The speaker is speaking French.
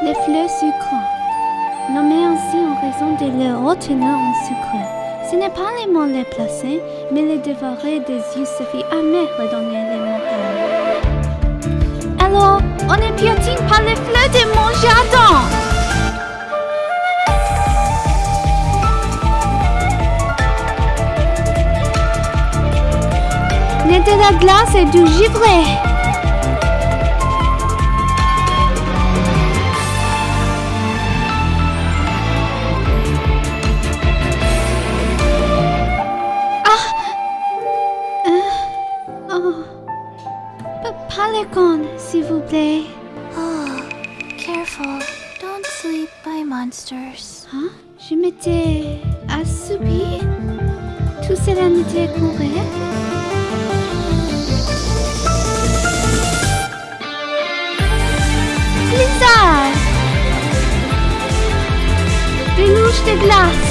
Les fleurs sucrantes, nommées ainsi en raison de leur haute teneur en sucre. Ce n'est pas les mots placés, mais les dévorer des yeux suffit me redonner les morales. Alors, on ne piétine pas les fleurs de mon jardin N'est de la glace et du givré s'il vous plaît. Oh, careful. Don't sleep by monsters. Hein? Je m'étais assoupie. Tout cela n'était couru. Blizzard! Des louches de glace!